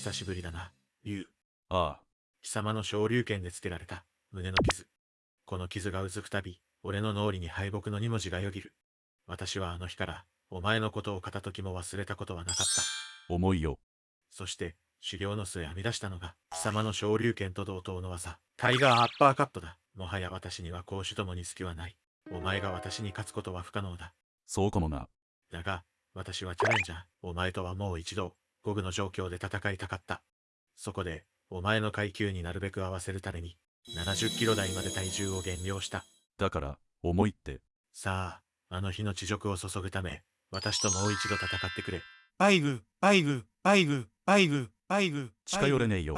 久しぶりだな、竜。ああ、貴様の昇竜拳でつけられた胸の傷。この傷がうずくたび、俺の脳裏に敗北の二文字がよぎる。私はあの日から、お前のことを片時も忘れたことはなかった。重いよ。そして、修行の末編み出したのが、貴様の昇竜拳と同等の技、タイガーアッパーカットだ。もはや私には攻守ともに隙はない。お前が私に勝つことは不可能だ。そうかもな。だが、私はチャレンジャー。お前とはもう一度、五分の状況で戦いたかった。そこで、お前の階級になるべく合わせるために、70キロ台まで体重を減量した。だから、重いって。さあ、あの日の屈辱を雪ぐため、私ともう一度戦ってくれ。タイガ、タイガ、タイガ、タイガ、タイガ。近寄れねえよ